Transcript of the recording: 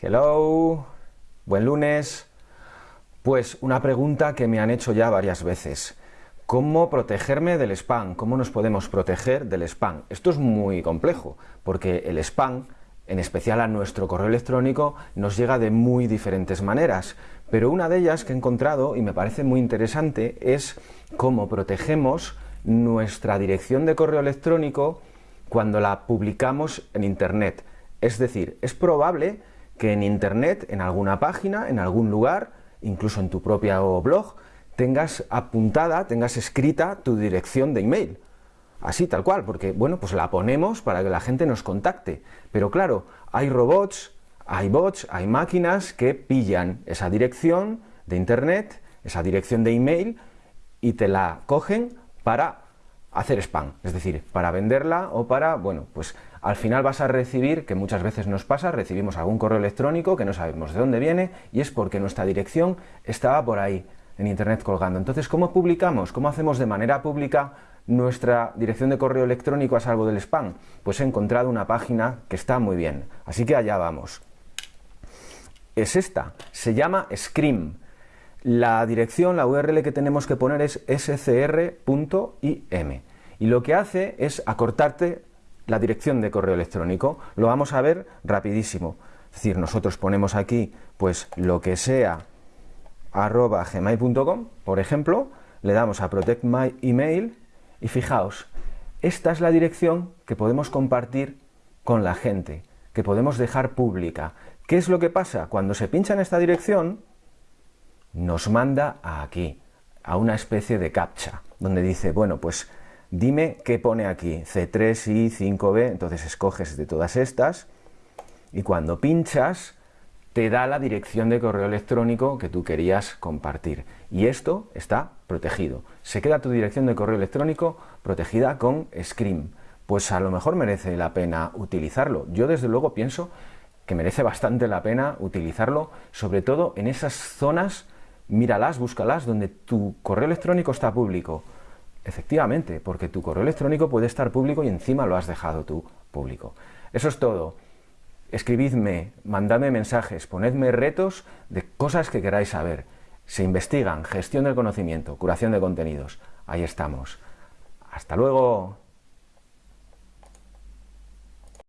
Hello, buen lunes. Pues una pregunta que me han hecho ya varias veces. ¿Cómo protegerme del spam? ¿Cómo nos podemos proteger del spam? Esto es muy complejo, porque el spam, en especial a nuestro correo electrónico, nos llega de muy diferentes maneras. Pero una de ellas que he encontrado y me parece muy interesante es cómo protegemos nuestra dirección de correo electrónico cuando la publicamos en Internet. Es decir, es probable que en Internet, en alguna página, en algún lugar, incluso en tu propio blog, tengas apuntada, tengas escrita tu dirección de email. Así, tal cual, porque, bueno, pues la ponemos para que la gente nos contacte. Pero claro, hay robots, hay bots, hay máquinas que pillan esa dirección de Internet, esa dirección de email, y te la cogen para hacer spam, es decir, para venderla o para, bueno, pues al final vas a recibir, que muchas veces nos pasa, recibimos algún correo electrónico que no sabemos de dónde viene y es porque nuestra dirección estaba por ahí, en internet colgando. Entonces, ¿cómo publicamos? ¿Cómo hacemos de manera pública nuestra dirección de correo electrónico a salvo del spam? Pues he encontrado una página que está muy bien, así que allá vamos. Es esta, se llama Scream. La dirección, la URL que tenemos que poner es scr.im y lo que hace es acortarte la dirección de correo electrónico. Lo vamos a ver rapidísimo. Es decir, nosotros ponemos aquí pues lo que sea arroba gmail.com, por ejemplo, le damos a protect my email y fijaos, esta es la dirección que podemos compartir con la gente, que podemos dejar pública. ¿Qué es lo que pasa? Cuando se pincha en esta dirección, nos manda a aquí, a una especie de captcha, donde dice, bueno, pues dime qué pone aquí, C3 y 5B, entonces escoges de todas estas y cuando pinchas te da la dirección de correo electrónico que tú querías compartir y esto está protegido. Se queda tu dirección de correo electrónico protegida con Scream. Pues a lo mejor merece la pena utilizarlo. Yo desde luego pienso que merece bastante la pena utilizarlo, sobre todo en esas zonas, míralas, búscalas, donde tu correo electrónico está público Efectivamente, porque tu correo electrónico puede estar público y encima lo has dejado tú público. Eso es todo. Escribidme, mandadme mensajes, ponedme retos de cosas que queráis saber. Se investigan, gestión del conocimiento, curación de contenidos. Ahí estamos. Hasta luego.